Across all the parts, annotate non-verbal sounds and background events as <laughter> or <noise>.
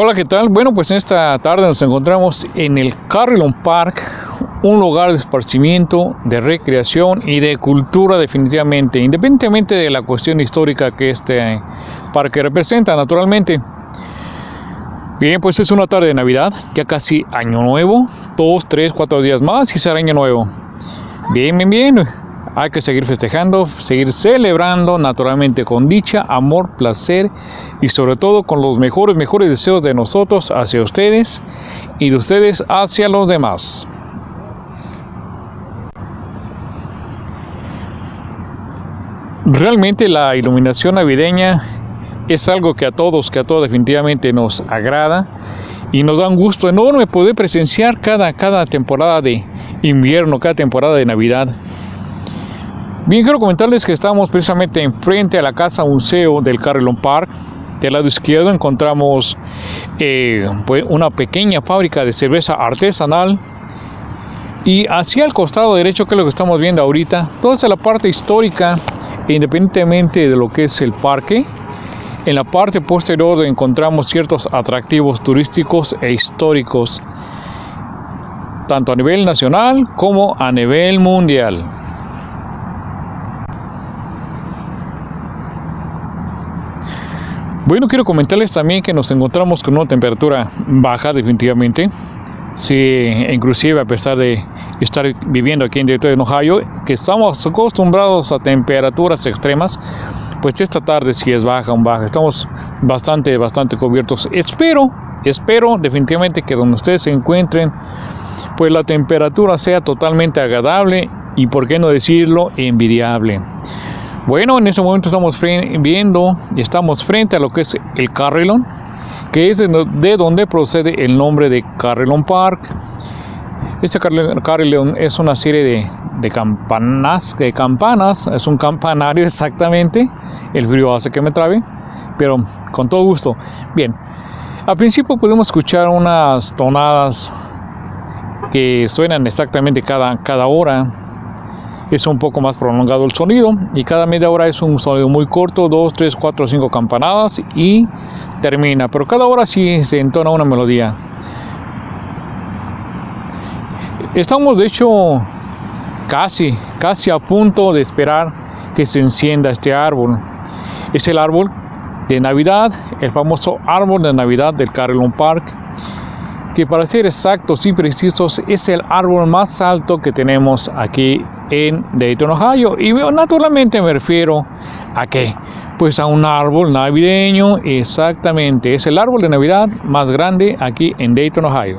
Hola, ¿qué tal? Bueno, pues esta tarde nos encontramos en el Carillon Park, un lugar de esparcimiento, de recreación y de cultura definitivamente, independientemente de la cuestión histórica que este parque representa, naturalmente. Bien, pues es una tarde de Navidad, ya casi año nuevo, dos, tres, cuatro días más y será año nuevo. Bien, bien, bien hay que seguir festejando, seguir celebrando naturalmente con dicha, amor, placer y sobre todo con los mejores, mejores deseos de nosotros hacia ustedes y de ustedes hacia los demás. Realmente la iluminación navideña es algo que a todos, que a todos definitivamente nos agrada y nos da un gusto enorme poder presenciar cada, cada temporada de invierno, cada temporada de Navidad. Bien, quiero comentarles que estamos precisamente enfrente a la casa museo del Carillon Park. Del lado izquierdo encontramos eh, pues una pequeña fábrica de cerveza artesanal. Y hacia el costado derecho, que es lo que estamos viendo ahorita, toda esa la parte histórica, independientemente de lo que es el parque. En la parte posterior encontramos ciertos atractivos turísticos e históricos, tanto a nivel nacional como a nivel mundial. Bueno, quiero comentarles también que nos encontramos con una temperatura baja definitivamente. Sí, inclusive a pesar de estar viviendo aquí en Detroit, Ohio, que estamos acostumbrados a temperaturas extremas, pues esta tarde sí es baja, un baja. Estamos bastante, bastante cubiertos. Espero, espero definitivamente que donde ustedes se encuentren, pues la temperatura sea totalmente agradable y, por qué no decirlo, envidiable. Bueno, en este momento estamos viendo y estamos frente a lo que es el Carrillon, que es de donde procede el nombre de Carrillon Park. Este Carrillon es una serie de, de, campanas, de campanas, es un campanario <laughs> exactamente, el frío hace que me trabe, pero con todo gusto. Bien, al principio podemos escuchar unas tonadas que suenan exactamente cada, cada hora, es un poco más prolongado el sonido y cada media hora es un sonido muy corto, 2, 3, 4, 5 campanadas y termina, pero cada hora sí se entona una melodía. Estamos de hecho casi, casi a punto de esperar que se encienda este árbol. Es el árbol de Navidad, el famoso árbol de Navidad del Carillon Park que para ser exactos y precisos es el árbol más alto que tenemos aquí en Dayton, Ohio. Y naturalmente me refiero a qué? Pues a un árbol navideño, exactamente. Es el árbol de Navidad más grande aquí en Dayton, Ohio.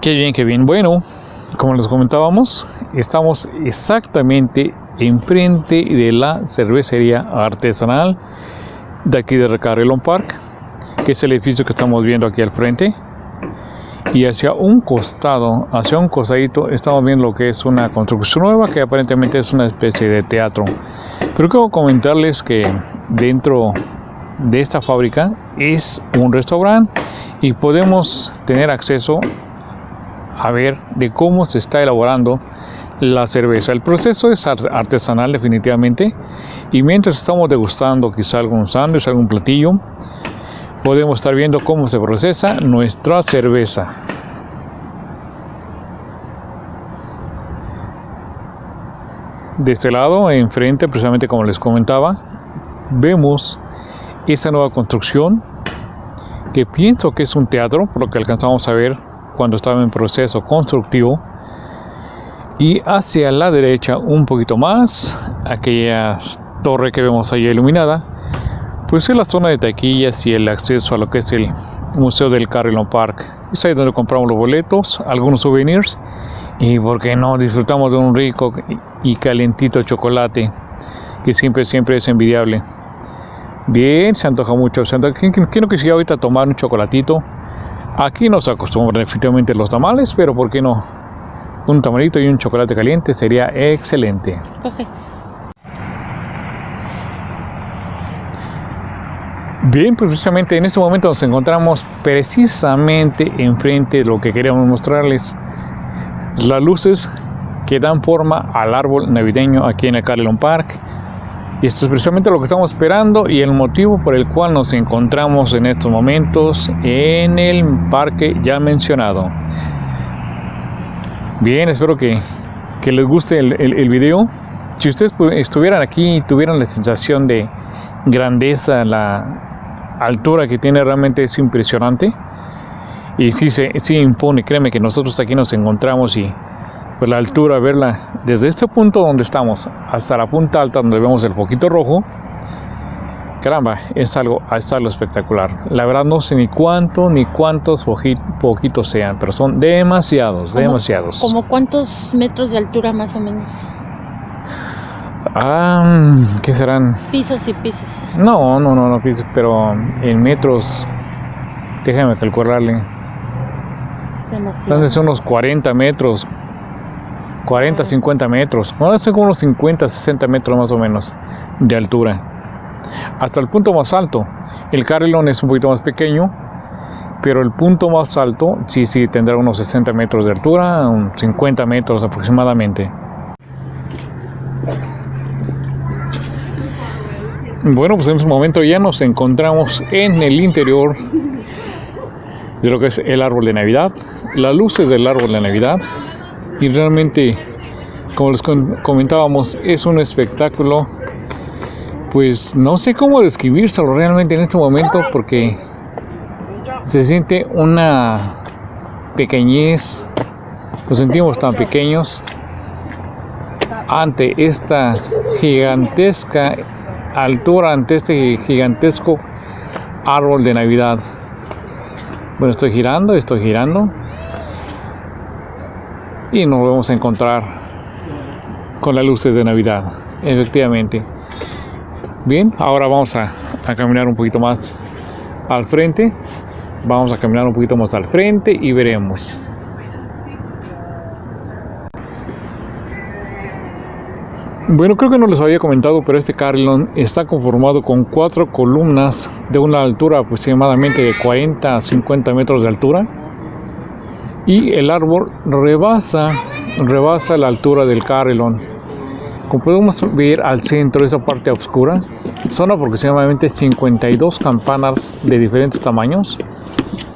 Qué bien, qué bien. Bueno, como les comentábamos, estamos exactamente enfrente de la cervecería artesanal de aquí de Carillon Park, que es el edificio que estamos viendo aquí al frente. Y hacia un costado, hacia un costadito, estamos viendo lo que es una construcción nueva, que aparentemente es una especie de teatro. Pero quiero comentarles que dentro de esta fábrica es un restaurante y podemos tener acceso a ver de cómo se está elaborando la cerveza. El proceso es artesanal definitivamente y mientras estamos degustando quizá algún sándwich, algún platillo, podemos estar viendo cómo se procesa nuestra cerveza. De este lado, enfrente, precisamente como les comentaba, vemos esa nueva construcción que pienso que es un teatro, por lo que alcanzamos a ver cuando estaba en proceso constructivo y hacia la derecha un poquito más aquella torre que vemos ahí iluminada pues es la zona de taquillas y el acceso a lo que es el museo del Carillon Park. Es ahí donde compramos los boletos algunos souvenirs y porque no disfrutamos de un rico y calentito chocolate que siempre siempre es envidiable. Bien se antoja mucho se antoja, ¿quién, no quisiera ahorita tomar un chocolatito aquí no se acostumbran efectivamente los tamales pero por qué no un tamalito y un chocolate caliente sería excelente. Bien, pues precisamente en este momento nos encontramos precisamente enfrente de lo que queríamos mostrarles. Las luces que dan forma al árbol navideño aquí en el Carillon Park. Y esto es precisamente lo que estamos esperando y el motivo por el cual nos encontramos en estos momentos en el parque ya mencionado. Bien, espero que, les guste el, el, video. Si ustedes estuvieran aquí y tuvieran la sensación de grandeza, la altura que tiene realmente es impresionante. Y sí, se, sí impone, créeme que nosotros aquí nos encontramos y pues la altura, verla desde este punto donde estamos hasta la punta alta donde vemos el poquito rojo, caramba, es algo, es algo espectacular. La verdad no sé ni cuánto ni cuántos poquitos sean, pero son demasiados, demasiados. ¿Como cuántos metros de altura más o menos? Ah, ¿qué serán? Pisos y pisos. No, no, no, no pisos, pero en metros, déjame calcularle. Demasiado. Son unos 40 metros, 40, 50 metros, no sé como unos 50, 60 metros más o menos de altura. Hasta el punto más alto. El carrilón es un poquito más pequeño, pero el punto más alto sí, sí tendrá unos 60 metros de altura, unos 50 metros aproximadamente. Bueno, pues en este momento ya nos encontramos en el interior de lo que es el árbol de Navidad, las luces del árbol de Navidad y realmente, como les comentábamos, es un espectáculo, pues no sé cómo describírselo realmente en este momento porque se siente una pequeñez, nos sentimos tan pequeños ante esta gigantesca altura, ante este gigantesco árbol de Navidad. Bueno, estoy girando, estoy girando y nos vamos a encontrar con las luces de Navidad, efectivamente. Bien, ahora vamos a, caminar un poquito más al frente. Vamos a caminar un poquito más al frente y veremos. Bueno, creo que no les había comentado, pero este carrilón está conformado con cuatro columnas de una altura aproximadamente de 40 a 50 metros de altura y el árbol rebasa, rebasa la altura del carrilón. Como podemos ver al centro, esa parte oscura, son aproximadamente 52 campanas de diferentes tamaños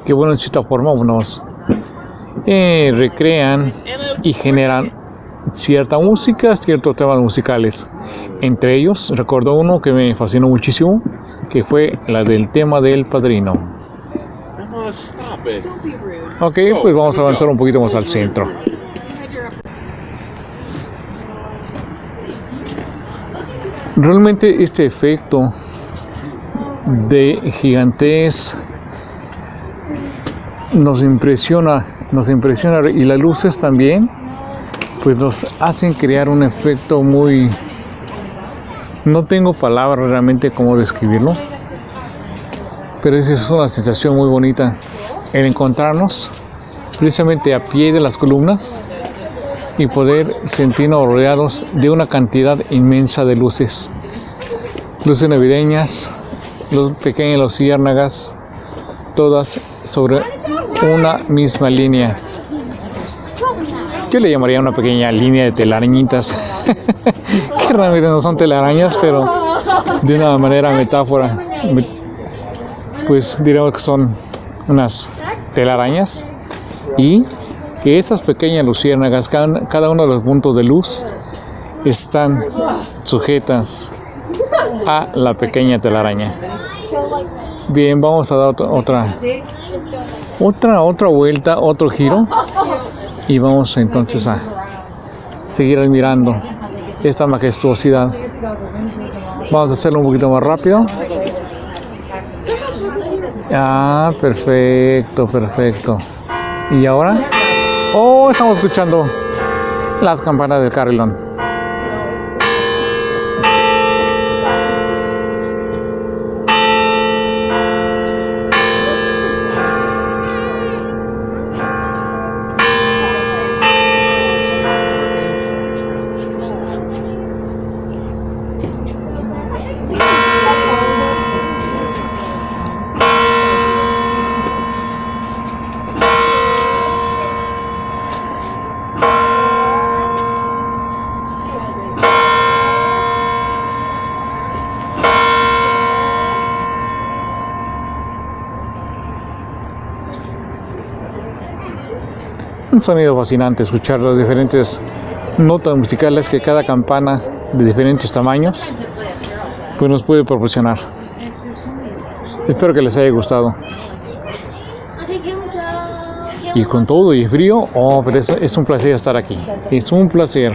que, bueno, en cierta forma nos eh, recrean y generan cierta música, ciertos temas musicales. Entre ellos, recuerdo uno que me fascinó muchísimo, que fue la del tema del padrino. Ok, pues vamos a avanzar un poquito más al centro. Realmente este efecto de gigantes nos impresiona, nos impresiona y las luces también, pues nos hacen crear un efecto muy, no tengo palabras realmente cómo describirlo, pero esa es una sensación muy bonita el encontrarnos precisamente a pie de las columnas y poder sentirnos rodeados de una cantidad inmensa de luces. Luces navideñas, los pequeñas luciérnagas, todas sobre una misma línea. Yo le llamaría una pequeña línea de telarañitas, <laughs> que realmente no son telarañas, pero de una manera metáfora, pues diremos que son unas telarañas y que esas pequeñas luciérnagas, cada, uno de los puntos de luz, están sujetas a la pequeña telaraña. Bien, vamos a dar otra, otra, otra vuelta, otro giro y vamos entonces a seguir admirando esta majestuosidad. Vamos a hacerlo un poquito más rápido. Ah, perfecto, perfecto. ¿Y ahora? Oh, estamos escuchando las campanas del carrilón. Sonido fascinante escuchar las diferentes notas musicales que cada campana de diferentes tamaños pues nos puede proporcionar. Espero que les haya gustado. Y con todo y frío, oh, pero es, es un placer estar aquí. Es un placer.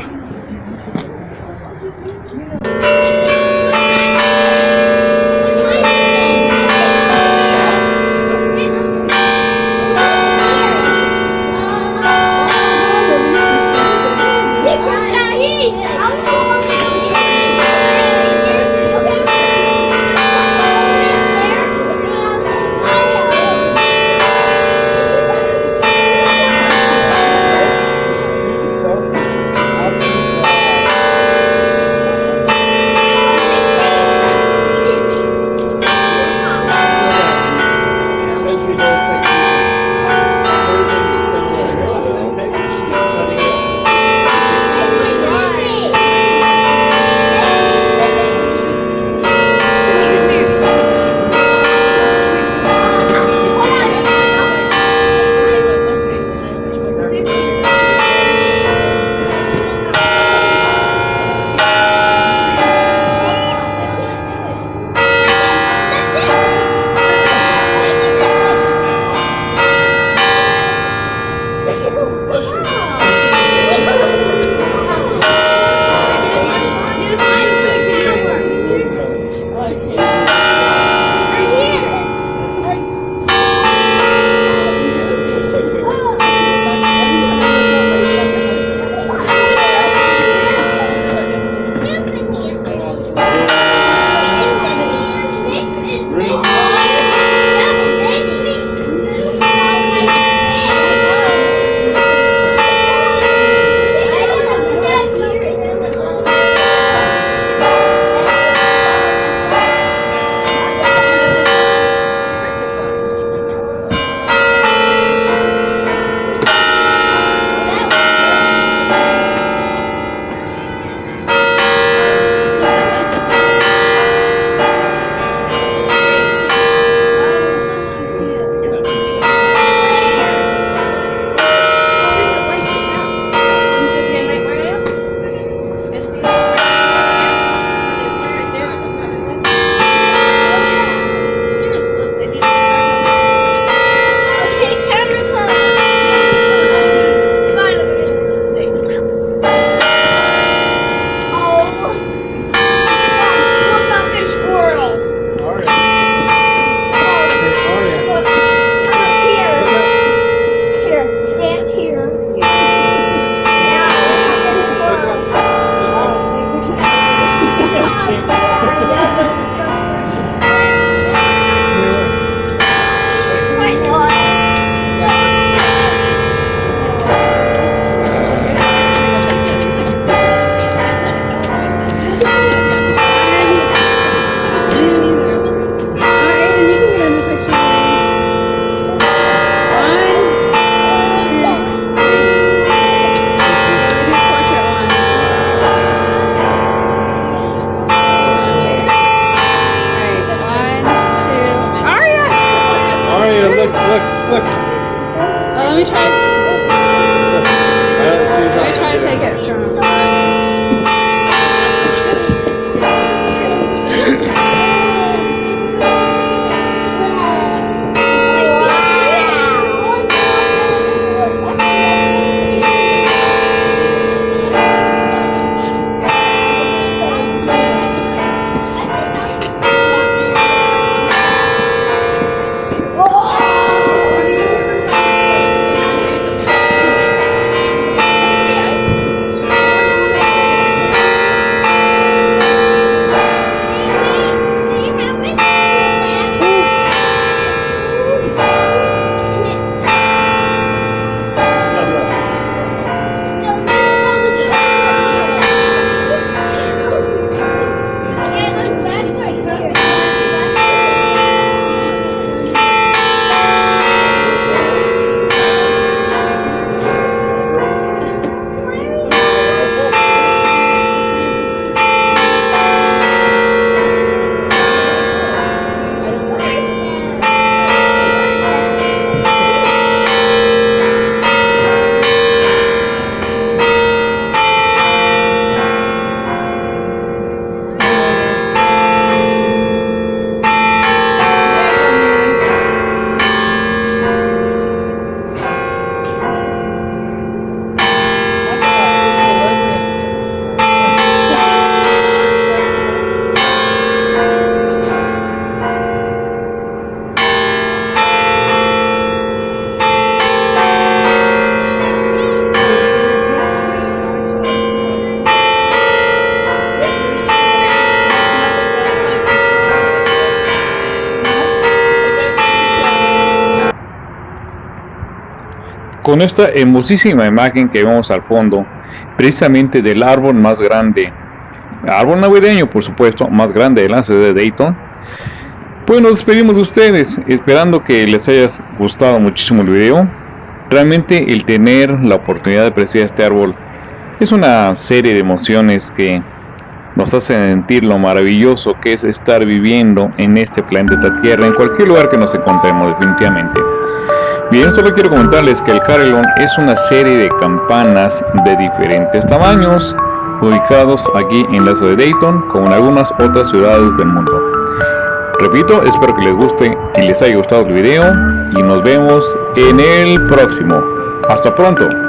Con esta hermosísima imagen que vemos al fondo, precisamente del árbol más grande, árbol navideño por supuesto, más grande de la ciudad de Dayton. Pues nos despedimos de ustedes, esperando que les haya gustado muchísimo el video. Realmente el tener la oportunidad de apreciar este árbol es una serie de emociones que nos hacen sentir lo maravilloso que es estar viviendo en este planeta Tierra, en cualquier lugar que nos encontremos definitivamente. Bien, solo quiero comentarles que el Carillon es una serie de campanas de diferentes tamaños, ubicados aquí en la ciudad de Dayton, como en algunas otras ciudades del mundo. Repito, espero que les guste y les haya gustado el video y nos vemos en el próximo. Hasta pronto.